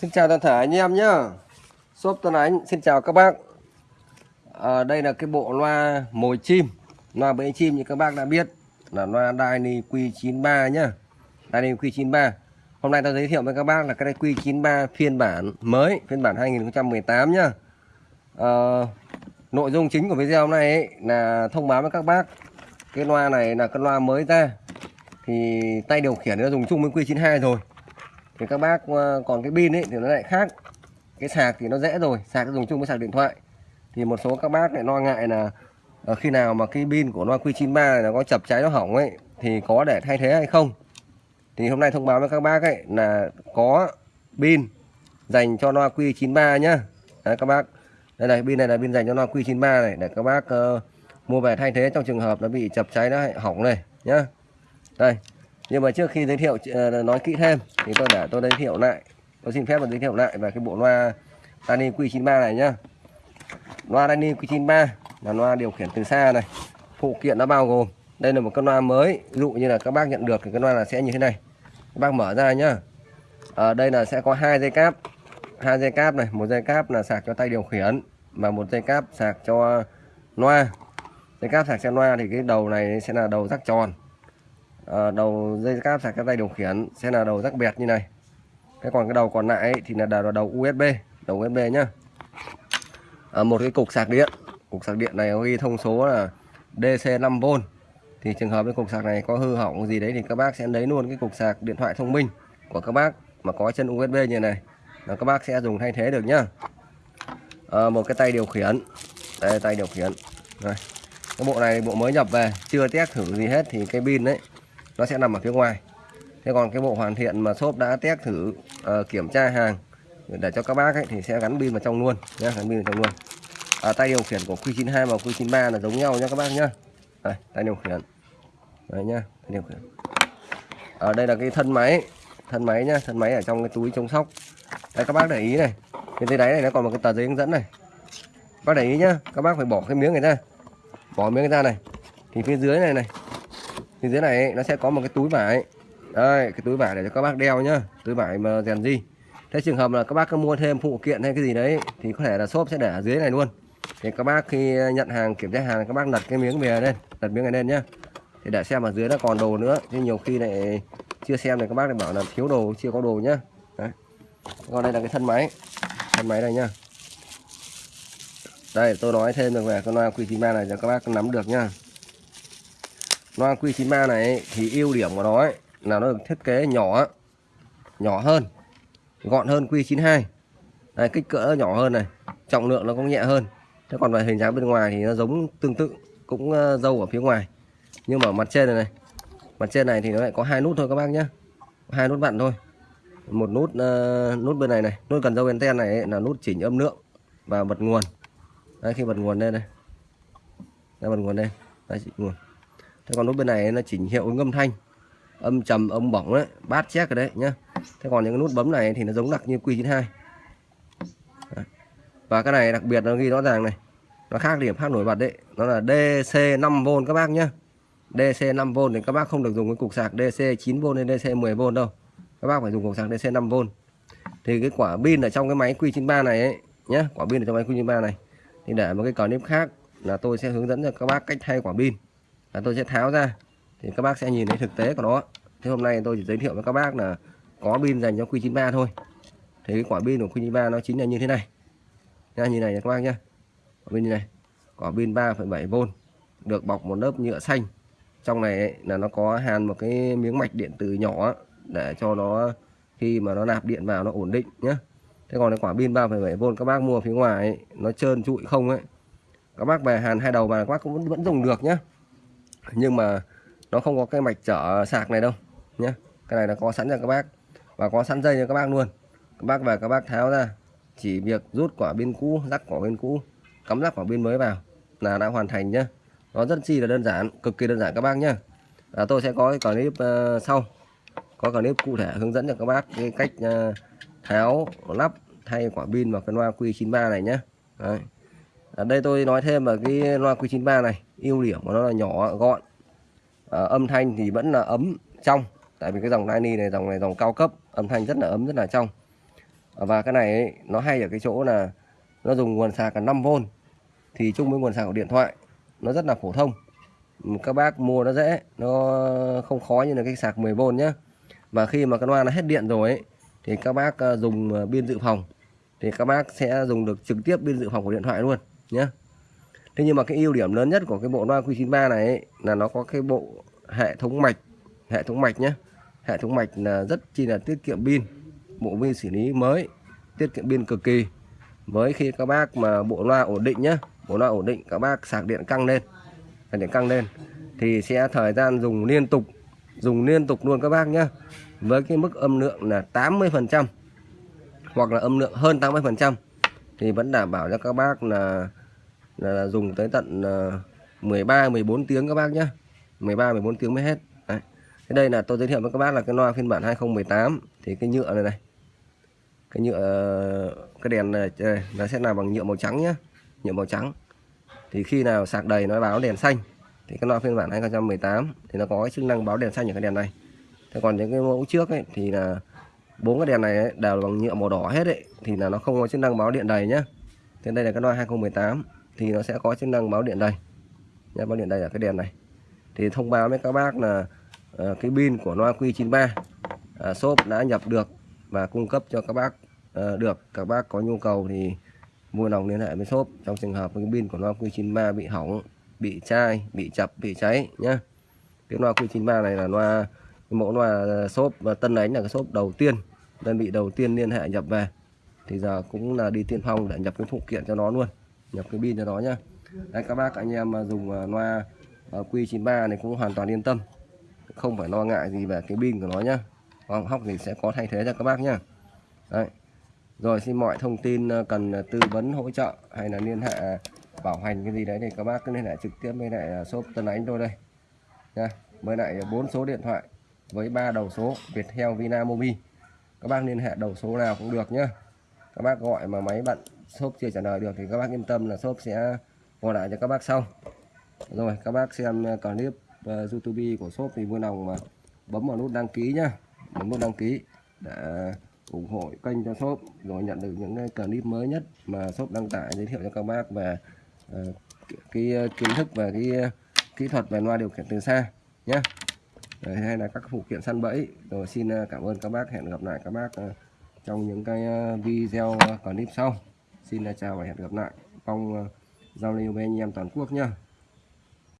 Xin chào toàn thể anh em nhé, Shop Tuấn Ánh xin chào các bác. À, Đây là cái bộ loa mồi chim. Loa bẫy chim như các bác đã biết Là loa Dyni Q93 nhá. Dyni Q93. Hôm nay tôi giới thiệu với các bác là cái Q93 phiên bản mới Phiên bản 2018 nhá. À, Nội dung chính của video hôm nay ấy, là thông báo với các bác Cái loa này là cái loa mới ra. Thì tay điều khiển nó dùng chung với Q92 rồi thì các bác ờ, còn cái pin ấy thì nó lại khác. Cái sạc thì nó dễ rồi sạc dùng chung với sạc điện thoại. Thì một số các bác lại lo ngại là ờ, khi nào mà cái pin của loa Q93 này nó có chập cháy nó hỏng ấy thì có để thay thế hay không? Thì hôm nay thông báo với các bác ấy là có pin dành cho loa Q93 nhá. Đấy, các bác. Đây này pin này là pin dành cho loa Q93 này để các bác uh, mua về thay thế trong trường hợp nó bị chập cháy nó hỏng này nhá. Đây nhưng mà trước khi giới thiệu ờ, nói kỹ thêm, thì tôi để tôi giới thiệu lại, tôi xin phép được giới thiệu lại về cái bộ loa Dani Q93 này nhá. Loa Dani Q93 là loa điều khiển từ xa này, phụ kiện nó bao gồm, đây là một con loa mới, ví dụ như là các bác nhận được thì cái loa là sẽ như thế này. Các bác mở ra nhá. Ở đây là sẽ có hai dây cáp, hai dây cáp này, một dây cáp là sạc cho tay điều khiển và một dây cáp sạc cho loa. Dây cáp sạc cho loa thì cái đầu này sẽ là đầu rắc tròn à, đầu dây cáp sạc các tay điều khiển sẽ là đầu rắc bẹt như này. Cái còn cái đầu còn lại ấy, thì là đầu, đầu USB đầu USB nhá. À, một cái cục sạc điện. Cục sạc điện này ghi thông số là DC 5V thì trường hợp cái cục sạc này có hư hỏng gì đấy thì các bác sẽ lấy luôn cái cục sạc điện thoại thông minh của các bác mà có chân USB như này. Là các bác sẽ dùng thay thế được nhá. À, một cái tay điều khiển. Đây tay điều khiển. Đây. cái bộ này bộ mới nhập về chưa test thử gì hết thì cái pin đấy nó sẽ nằm ở phía ngoài. Thế còn cái bộ hoàn thiện mà shop đã test thử uh, kiểm tra hàng để cho các bác ấy, thì sẽ gắn pin vào trong luôn nhé gắn pin vào trong luôn. À, tay điều khiển của Q92 và Q93 là giống nhau nhé các bác nhé đây, tay điều khiển. Đấy nhá tay điều khiển. Ở đây là cái thân máy thân máy nhá thân máy ở trong cái túi chống sóc. Đây các bác để ý này. Cái dưới đáy này nó còn một cái tờ giấy hướng dẫn này. Các bác để ý nhá các bác phải bỏ cái miếng này ra. Bỏ miếng ra này. Thì phía dưới này này thì dưới này nó sẽ có một cái túi vải. Đây, cái túi vải để cho các bác đeo nhá. Túi vải mà rèn gì. Thế trường hợp là các bác có mua thêm phụ kiện hay cái gì đấy, thì có thể là shop sẽ để ở dưới này luôn. Thì các bác khi nhận hàng, kiểm tra hàng, các bác đặt cái miếng về lên đặt miếng này lên nhá. Thì để xem ở dưới nó còn đồ nữa. Chứ nhiều khi lại chưa xem thì các bác lại bảo là thiếu đồ, chưa có đồ nhá. Đấy. còn đây là cái thân máy. Thân máy này nhá. Đây, tôi nói thêm được về con loa Q93 này cho các bác nắm được nhá loa Q93 này thì ưu điểm của nó ấy, là nó được thiết kế nhỏ nhỏ hơn gọn hơn Q92 đây, kích cỡ nhỏ hơn này trọng lượng nó cũng nhẹ hơn. Thế còn về hình dáng bên ngoài thì nó giống tương tự cũng ờ, dâu ở phía ngoài. Nhưng mà mặt trên này này mặt trên này thì nó lại có hai nút thôi các bác nhé hai nút vặn thôi. Một nút uh, nút bên này này nút cần dâu anten này ấy, là nút chỉnh âm lượng và bật nguồn. Đây khi bật nguồn lên đây. Đây bật nguồn đây. Đây chỉnh nguồn thế còn nút bên này nó chỉnh hiệu ứng âm thanh. Âm trầm, âm bổng đấy, bát check rồi đấy nhá. Thế còn những cái nút bấm này thì nó giống đặc như Q92 đấy. và cái này đặc biệt nó ghi rõ ràng này. Nó khác điểm khác nổi bật đấy. Nó là DC 5V các bác nhá. DC 5V thì các bác không được dùng cái cục sạc DC 9V hay DC 10V đâu. Các bác phải dùng cục sạc DC 5V thì cái quả pin ở trong cái máy Q93 này ấy nhá, quả pin ở trong máy Q93 này, thì để một cái clip khác là tôi sẽ hướng dẫn cho các bác cách thay quả pin là tôi sẽ tháo ra. Thì các bác sẽ nhìn thấy thực tế của nó. Thế hôm nay tôi chỉ giới thiệu với các bác là có pin dành cho Q93 thôi. Thì cái quả pin của Q93 nó chính là như thế này. Nha như này nha các bác nhé quả pin như này. Quả pin 3,7V được bọc một lớp nhựa xanh. Trong này ấy, là nó có hàn một cái miếng mạch điện tử nhỏ để cho nó khi mà nó nạp điện vào nó ổn định nhé thế còn cái quả pin 3,7V các bác mua phía ngoài ấy, nó trơn trụi không ấy. Các bác về hàn hai đầu mà các bác cũng vẫn, vẫn dùng được nhé nhưng mà nó không có cái mạch chở sạc này đâu nhé cái này là có sẵn cho các bác và có sẵn dây cho các bác luôn. Các bác về các bác tháo ra chỉ việc rút quả pin cũ rắc quả pin cũ cắm rắc quả pin mới vào là đã hoàn thành nhá. Nó rất chi là đơn giản cực kỳ đơn giản các bác nhá. À, tôi sẽ có cái clip uh, sau có clip cụ thể hướng dẫn cho các bác cái cách uh, tháo lắp thay quả pin vào cái loa Q93 này nhé Đấy. Ở đây tôi nói thêm về cái loa Q93 này ưu điểm của nó là nhỏ gọn. À, âm thanh thì vẫn là ấm trong. Tại vì cái dòng Dyni này dòng này dòng cao cấp âm thanh rất là ấm rất là trong. Ờ, và cái này ấy, nó hay ở cái chỗ là nó dùng nguồn sạc cả 5V thì chung với nguồn sạc của điện thoại nó rất là phổ thông. Các bác mua nó dễ nó không khó như là cái sạc 10V nhé và khi mà cái loa nó hết điện rồi ấy, thì các bác ờ, dùng pin dự phòng. Thì các bác sẽ dùng được trực tiếp pin dự phòng của điện thoại luôn nhé Thế nhưng mà cái ưu điểm lớn nhất của cái bộ loa Q93 này ấy, là nó có cái bộ hệ thống mạch hệ thống mạch nhé hệ thống mạch là rất chi là tiết kiệm pin bộ pin xử lý mới tiết kiệm pin cực kỳ. Với khi các bác mà bộ loa ổn định nhé bộ loa ổn định các bác sạc điện căng lên sạc điện căng lên thì sẽ thời gian dùng liên tục dùng liên tục luôn các bác nhé với cái mức âm lượng là 80 phần trăm hoặc là âm lượng hơn 80 phần trăm thì vẫn đảm bảo cho các bác là, là, là dùng tới tận uh, 13 14 tiếng các bác nhé 13 14 tiếng mới hết. Đấy. Thế đây là tôi giới thiệu với các bác là cái loa phiên bản 2018 thì cái nhựa này này. Cái nhựa cái đèn này nó sẽ làm bằng nhựa màu trắng nhé nhựa màu trắng. Thì khi nào sạc đầy nó báo đèn xanh. Thì cái loa phiên bản 2018 thì nó có cái chức năng báo đèn xanh ở cái đèn này. Thế còn những cái mẫu trước ấy thì là bốn cái đèn này ấy, đều bằng nhựa màu đỏ hết ấy. Thì là nó không có chức năng báo điện đầy nhá. thế đây là cái loa 2018 thì nó sẽ có chức năng báo điện đây, nhé báo điện đây là cái đèn này. Thì thông báo với các bác là uh, cái pin của loa Q93 uh, shop đã nhập được và cung cấp cho các bác uh, được. Các bác có nhu cầu thì mua lòng liên hệ với shop trong trường hợp cái pin của loa Q93 bị hỏng bị chai bị chập bị cháy nhé cái loa Q93 này là loa mẫu loa ờ, shop và tân ánh là cái shop đầu tiên đơn vị đầu tiên liên hệ nhập về. Thì giờ cũng là đi tiên phong để nhập cái phụ kiện cho nó luôn nhập cái pin cho nó nhá. Đấy các bác anh em mà dùng à, loa à, Q93 này cũng hoàn toàn yên tâm. Không phải lo ngại gì về cái pin của nó nhá. Vâng, hóc thì sẽ có thay thế cho các bác nhá. Đấy. rồi xin mọi thông tin à, cần tư vấn hỗ trợ hay là liên hệ bảo hành cái gì đấy thì các bác cứ liên hệ trực tiếp với lại shop Tân Ánh tôi đây. Nha với lại bốn số điện thoại với ba đầu số Viettel Vinamobi các bác liên hệ đầu số nào cũng được nhá. Các bác gọi mà máy bận shop chưa trả lời được thì các bác yên tâm là shop sẽ gọi lại cho các bác sau. Rồi các bác xem clip uh, YouTube của shop thì vui lòng mà bấm vào nút đăng ký nhá. Bấm nút đăng ký để ủng hộ kênh cho shop rồi nhận được những clip mới nhất mà shop đăng tải giới thiệu cho các bác về uh, cái ờ, kiến thức và cái kỹ thuật về loa điều khiển từ xa nhé Đấy, hay là các phụ kiện săn bẫy. Rồi xin cảm ơn các bác. Hẹn gặp lại các bác trong những cái video clip sau xin chào và hẹn gặp lại. Mong ờ, giao lưu với anh em toàn quốc nhá.